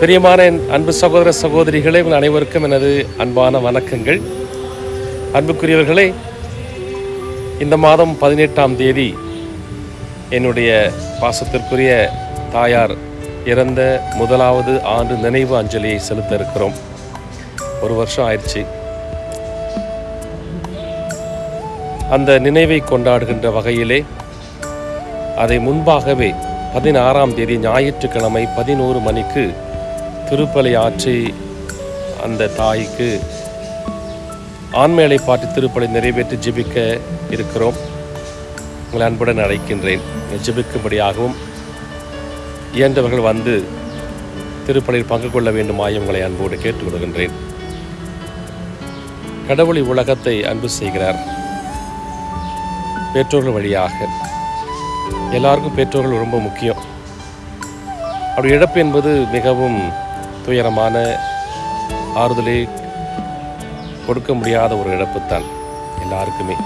பிரியமான என் அன்பு சகோதர சகோதரிகளே உங்கள் அனைவருக்கும் எனது அன்பான வணக்கங்கள். அன்புக்குரியவர்களே இந்த மாதம் பதினெட்டாம் தேதி என்னுடைய பாசத்திற்குரிய தாயார் இறந்த முதலாவது ஆண்டு நினைவு அஞ்சலியை செலுத்த இருக்கிறோம். ஒரு வருஷம் ஆயிடுச்சு. அந்த நினைவை கொண்டாடுகின்ற வகையிலே அதை முன்பாகவே பதினாறாம் தேதி ஞாயிற்றுக்கிழமை பதினோரு மணிக்கு திருப்பலி ஆற்றி அந்த தாய்க்கு ஆண்மையலை பாட்டு திருப்பலை நிறைவேற்றி ஜெபிக்க இருக்கிறோம். உங்களை அன்புடன் அழைக்கின்றேன். ஜெபிக்கும்படியாகவும் இயன்றவர்கள் வந்து திருப்பலியில் பங்கு கொள்ள வேண்டுமாய் உங்களை அன்போடு கேட்டுக்கொள்கின்றேன் கடவுளை உலகத்தை அன்பு செய்கிறார். பெற்றோர்கள் வழியாக. எல்லாருக்கும் பெற்றோர்கள் ரொம்ப முக்கியம். அப்படி இழப்பு என்பது மிகவும் துயரமான ஆறுதலை கொடுக்க முடியாத ஒரு இழப்பு தான் எல்லாருக்குமே.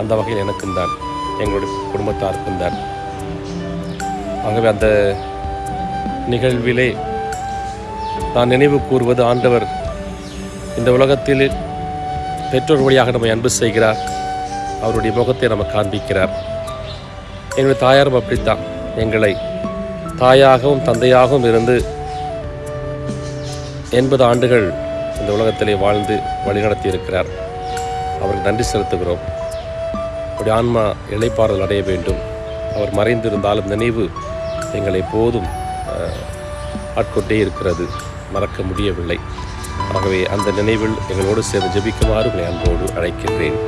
அந்த வகையில் எனக்கும் தான் எங்களுடைய குடும்பத்தாருக்கும் தான். ஆகவே அந்த நிகழ்விலே நான் நினைவு கூறுவது ஆண்டவர் இந்த உலகத்தில் பெற்றோர் வழியாக நம்மை அன்பு செய்கிறார். அவருடைய முகத்தை நம்ம காண்பிக்கிறார். எங்களுடைய தாயாரும் அப்படித்தான். எங்களை தாயாகவும் தந்தையாகவும் இருந்து எண்பது ஆண்டுகள் இந்த உலகத்திலே வாழ்ந்து வழிநடத்தி இருக்கிறார் அவருக்கு நன்றி செலுத்துகிறோம். அப்படி ஆன்மா இளைப்பாறுதல் அடைய வேண்டும். அவர் மறைந்திருந்தாலும் நினைவு எங்களை போதும் ஆட்கொண்டே இருக்கிறது. மறக்க முடியவில்லை. ஆகவே அந்த நினைவில் எங்களோடு சேர்ந்து ஜபிக்குமாறு உங்களை அன்போடு அழைக்கின்றேன்.